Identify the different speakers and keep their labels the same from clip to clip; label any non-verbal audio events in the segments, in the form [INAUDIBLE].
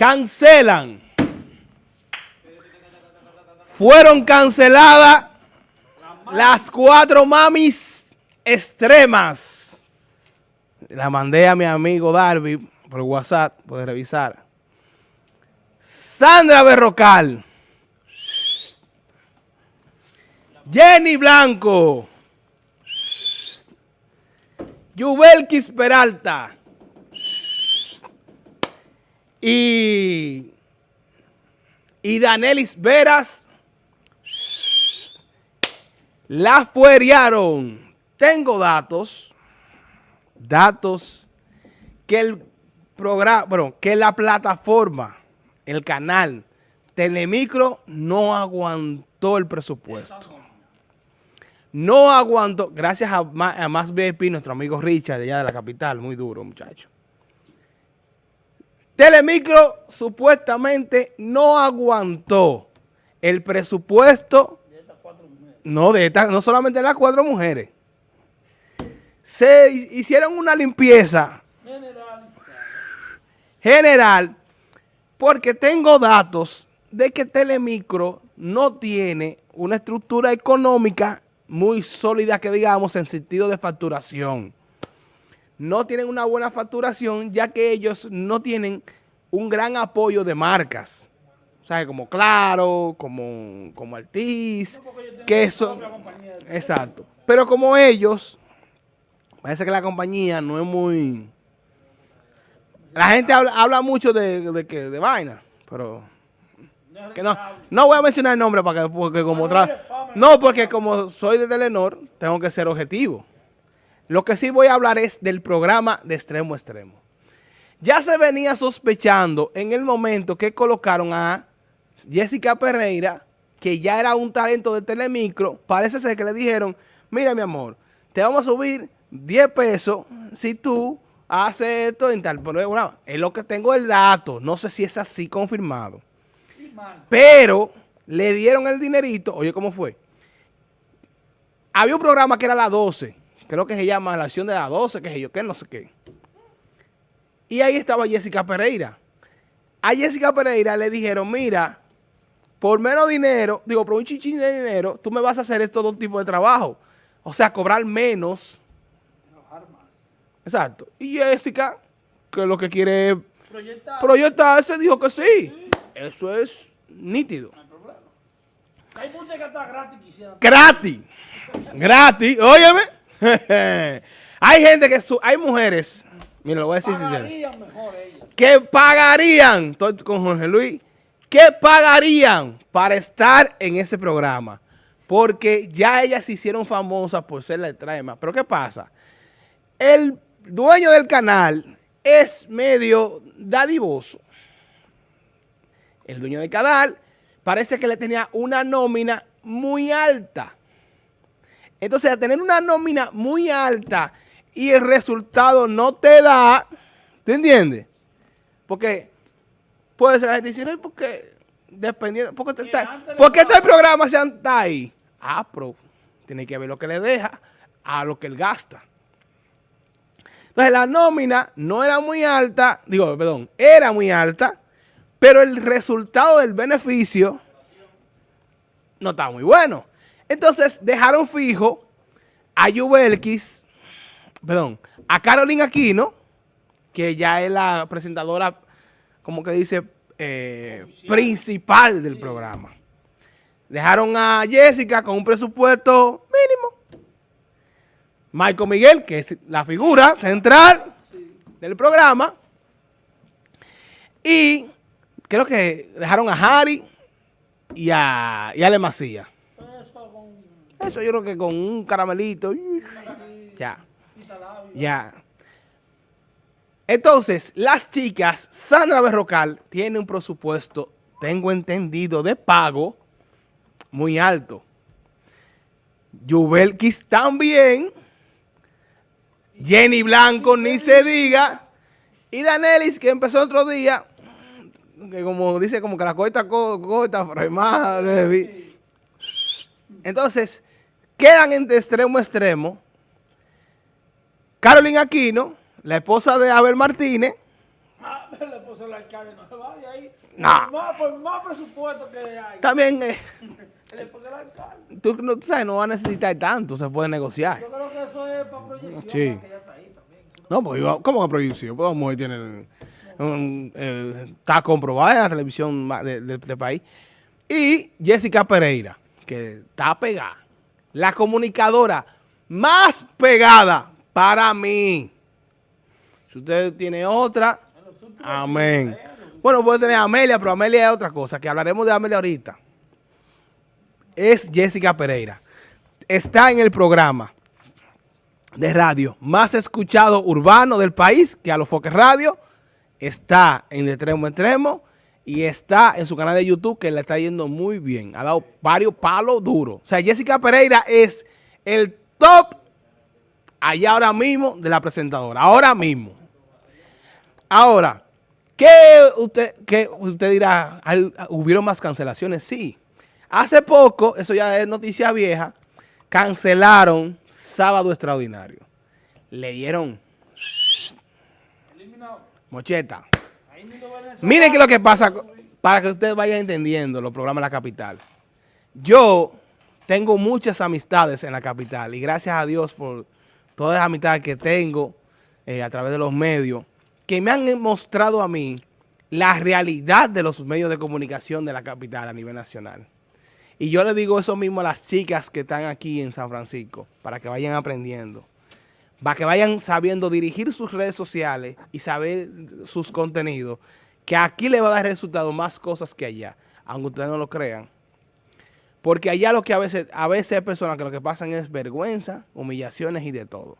Speaker 1: cancelan. Fueron canceladas las cuatro mamis extremas. La mandé a mi amigo Darby por WhatsApp, puede revisar. Sandra Berrocal. Jenny Blanco. Yubelkis Peralta. Y, y Danelis Veras la fueriaron. Tengo datos, datos que el programa, bueno, que la plataforma, el canal Telemicro no aguantó el presupuesto. No aguantó, gracias a, a Más VIP, nuestro amigo Richard, de allá de la capital, muy duro, muchacho. Telemicro supuestamente no aguantó el presupuesto no, de no solamente de las cuatro mujeres. Se hicieron una limpieza general. general porque tengo datos de que Telemicro no tiene una estructura económica muy sólida que digamos en sentido de facturación. No tienen una buena facturación ya que ellos no tienen un gran apoyo de marcas. ¿sabes? Como Claro, como, como Altiz, que eso... Exacto. Pero como ellos, parece que la compañía no es muy... La gente habla, mucho de, de, de vaina, pero... Que no, no voy a mencionar el nombre para que, porque como otra... No, porque como soy de Telenor, tengo que ser objetivo. Lo que sí voy a hablar es del programa de extremo a extremo. Ya se venía sospechando en el momento que colocaron a Jessica Pereira, que ya era un talento de Telemicro, parece ser que le dijeron, mira mi amor, te vamos a subir 10 pesos si tú haces esto en tal. Pero es lo que tengo el dato, no sé si es así confirmado. Pero le dieron el dinerito, oye, ¿cómo fue? Había un programa que era la 12, creo que se llama La Acción de la 12, que sé yo, que no sé qué. Y ahí estaba Jessica Pereira. A Jessica Pereira le dijeron, mira, por menos dinero, digo, por un chichín de dinero, tú me vas a hacer estos dos tipos de trabajo. O sea, cobrar menos. Exacto. Y Jessica, que lo que quiere Proyectar. proyectarse, dijo que sí. Eso es nítido. No hay problema. Hay muchas que está gratis. Gratis. gratis. Óyeme. [LAUGHS] hay gente que, hay mujeres, mira, lo voy a decir sincero. Mejor ellas. Que pagarían, estoy con Jorge Luis, ¿Qué pagarían para estar en ese programa? Porque ya ellas se hicieron famosas por ser la extrema. Pero ¿qué pasa? El dueño del canal es medio dadivoso. El dueño del canal parece que le tenía una nómina muy alta. Entonces, al tener una nómina muy alta y el resultado no te da, ¿te entiendes? Porque puede ser la gente dice, ¿por qué? Dependiendo, ¿por qué, está, ¿por qué este programa se está ahí? Ah, pero tiene que ver lo que le deja a lo que él gasta. Entonces la nómina no era muy alta, digo, perdón, era muy alta, pero el resultado del beneficio no estaba muy bueno. Entonces dejaron fijo a Yubelkis, perdón, a Carolina Aquino, que ya es la presentadora como que dice, eh, principal del programa. Dejaron a Jessica con un presupuesto mínimo. Michael Miguel, que es la figura central del programa. Y creo que dejaron a Harry y a, y a Le Eso yo creo que con un caramelito. Ya. Ya. Entonces, las chicas, Sandra Berrocal tiene un presupuesto, tengo entendido, de pago muy alto. Yubelkis también. Jenny Blanco, ni se diga. Y Danelis, que empezó otro día, que como dice, como que la corta, corta, más Entonces, quedan entre extremo a extremo. Carolina Aquino, la esposa de Abel Martínez. Ah,
Speaker 2: pues el alcalde no se va de ahí.
Speaker 1: No.
Speaker 2: Por más, por más presupuesto que hay.
Speaker 1: También, eh,
Speaker 2: el esposo del alcalde.
Speaker 1: tú, no, tú sabes, no va a necesitar tanto, se puede negociar.
Speaker 2: Yo creo que eso es para proyección,
Speaker 1: Sí.
Speaker 2: porque ya está ahí también.
Speaker 1: No, porque iba- ¿cómo que prohibición? Pues la mujer tiene, un- eh, está comprobada en la televisión de, de este país. Y Jessica Pereira, que está pegada. La comunicadora más pegada para mí. Si usted tiene otra, amén. Bueno, puede tener a Amelia, pero Amelia es otra cosa, que hablaremos de Amelia ahorita. Es Jessica Pereira. Está en el programa de radio más escuchado urbano del país, que a los Foques Radio, está en de extremo extremo y está en su canal de YouTube que le está yendo muy bien. Ha dado varios palos duros. O sea, Jessica Pereira es el top allá ahora mismo de la presentadora. Ahora mismo. Ahora, ¿qué usted, qué usted dirá? ¿Hay- ¿Hubieron más cancelaciones? Sí. Hace poco, eso ya es noticia vieja, cancelaron Sábado Extraordinario. Le dieron
Speaker 2: Eliminado.
Speaker 1: mocheta. Miren qué lo que pasa, para que ustedes vayan entendiendo los programas de la capital. Yo tengo muchas amistades en la capital y gracias a Dios por todas las amistades que tengo eh, a través de los medios, que me han mostrado a mí la realidad de los medios de comunicación de la capital a nivel nacional. Y yo le digo eso mismo a las chicas que están aquí en San Francisco, para que vayan aprendiendo para que vayan sabiendo dirigir sus redes sociales y saber sus contenidos, que aquí le va a dar resultado más cosas que allá, aunque ustedes no lo crean. Porque allá lo que a veces, a veces hay personas que lo que pasan es vergüenza, humillaciones y de todo.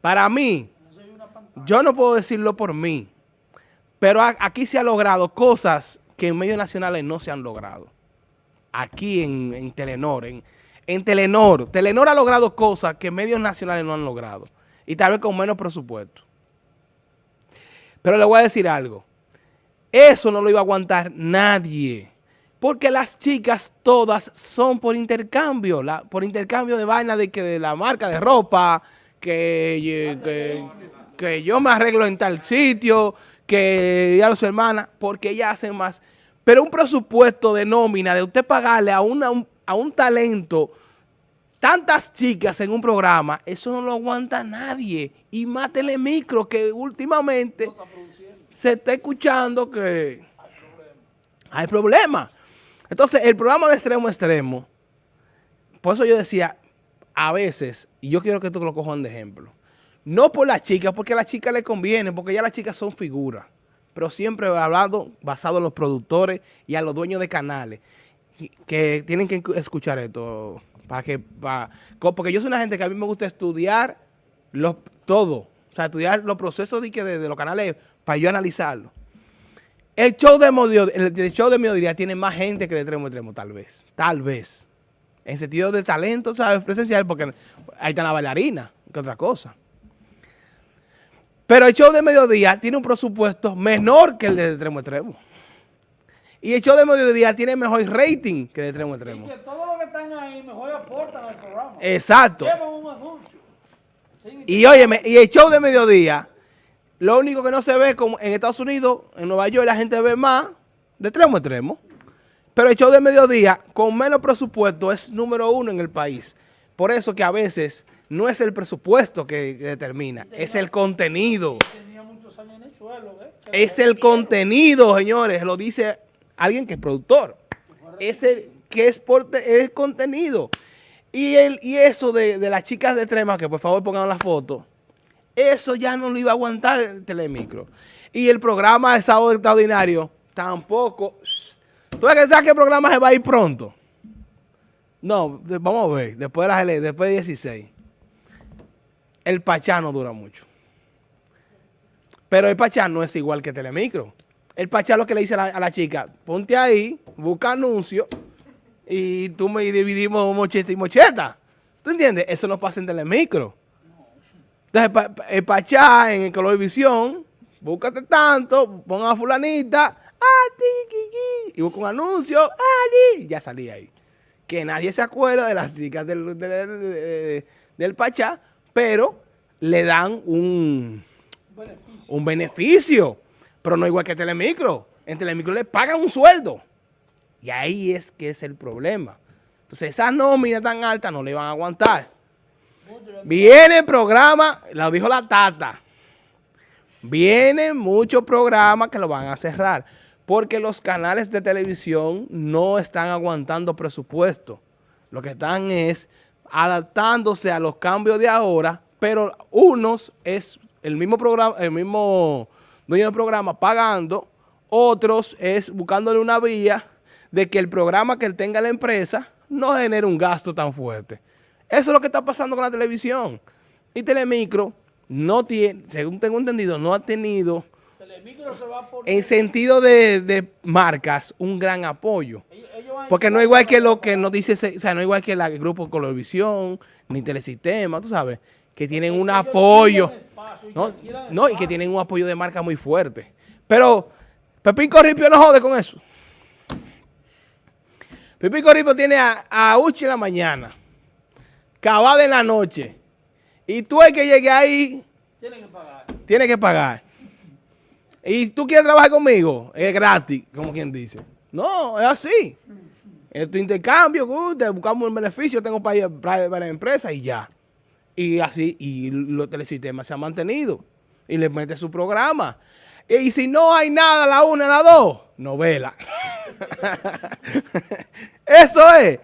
Speaker 1: Para mí, yo no puedo decirlo por mí, pero aquí se ha logrado cosas que en medios nacionales no se han logrado. Aquí en, en Telenor, en, en Telenor. Telenor ha logrado cosas que medios nacionales no han logrado. Y tal vez con menos presupuesto. Pero le voy a decir algo. Eso no lo iba a aguantar nadie. Porque las chicas todas son por intercambio. por intercambio de vaina de que de la marca de ropa, que, que, que yo me arreglo en tal sitio, que ya los hermanas, porque ellas hacen más. Pero un presupuesto de nómina, de usted pagarle a, una, un- a un talento tantas chicas en un programa, eso no lo aguanta nadie. Y más Telemicro, que últimamente se está escuchando que hay problemas. Entonces, el programa de extremo a extremo, por eso yo decía, a veces, y yo quiero que esto lo cojan de ejemplo, no por las chicas, porque a las chicas les conviene, porque ya las chicas son figuras, pero siempre he hablado basado en los productores y a los dueños de canales, que tienen que escuchar esto, para que, para- porque yo soy una gente que a mí me gusta estudiar los, todo, o sea, estudiar los procesos de, de, de los canales para yo analizarlo. El show de mediodía, el, show de mediodía tiene más gente que de extremo a extremo, tal vez. Tal vez. En sentido de talento, ¿sabes? Presencial, porque ahí está la bailarina, que otra cosa. Pero el show de mediodía tiene un presupuesto menor que el de extremo a extremo. Y el show de mediodía tiene mejor rating que de extremo a.
Speaker 2: mejor aportan al programa.
Speaker 1: Exacto.
Speaker 2: Llevan un anuncio. Sin
Speaker 1: Y óyeme, y el show de mediodía, lo único que no se ve como en Estados Unidos, en Nueva York, la gente ve más de extremo a extremo. Pero el show de mediodía, con menos presupuesto, es número uno en el país. Por eso que a veces no es el presupuesto que, que determina, es el contenido.
Speaker 2: tenía muchos años en el suelo, ¿eh?
Speaker 1: Es el contenido, señores. Lo dice alguien que es productor. Es el que es, por, contenido. Y, el, y eso de, de las chicas de Trema, que por favor pongan la foto, eso ya no lo iba a aguantar el telemicro. Y el programa de sábado extraordinario tampoco. ¿Tú sabes que el programa se va a ir pronto? No, vamos a ver, después de las después de 16. El Pachá no dura mucho. Pero el Pachá no es igual que Telemicro. El Pachá lo que le dice a la, a la chica, ponte ahí, busca anuncio y tú me dividimos mocheta y mocheta. ¿Tú entiendes? Eso no pasa en Telemicro. Entonces, el Pachá en Colorvisión, búscate tanto, pon a fulanita, y busca un anuncio, ah, ya salí ahí. Que nadie se acuerda de las chicas del, del, del- Pachá, pero le dan un, un beneficio. Pero no igual que Telemicro. En Telemicro le pagan un sueldo. Y ahí es que es el problema. Entonces, esas nóminas tan altas no le van a aguantar. Viene el programa, lo dijo la Tata. Vienen muchos programas que lo van a cerrar. Porque los canales de televisión no están aguantando presupuesto. Lo que están es adaptándose a los cambios de ahora, pero unos es el mismo programa, el mismo dueño del programa pagando, otros es buscándole una vía de que el programa que él tenga la empresa no genere un gasto tan fuerte. Eso es lo que está pasando con la televisión. Y Telemicro no tiene, según tengo entendido, no ha tenido
Speaker 2: Telemicro se va a poner...
Speaker 1: en sentido de, de marcas un gran apoyo.
Speaker 2: ellos- ellos
Speaker 1: Porque no
Speaker 2: llevar
Speaker 1: igual que lo que nos dice, o sea, no igual que el grupo Colorvisión, ni Telesistema, tú sabes, que tienen un apoyo,
Speaker 2: espacio
Speaker 1: no, no, y que tienen un apoyo de marca muy fuerte. Pero Pepín Corripio no jode con eso. Pepín Corripio tiene a, a Uchi en la mañana, Cabada en la noche, y tú el que llegue ahí
Speaker 2: Tienen que pagar.
Speaker 1: tiene que pagar. Y tú quieres trabajar conmigo, es gratis, como quien dice. No, es así. Es tu intercambio, te buscamos un beneficio, tengo para ir para, para la empresa y ya. Y así, y los telesistemas se han mantenido. Y le mete su programa. Y si no hay nada a la una, a la dos, novela. [LAUGHS] Eso es.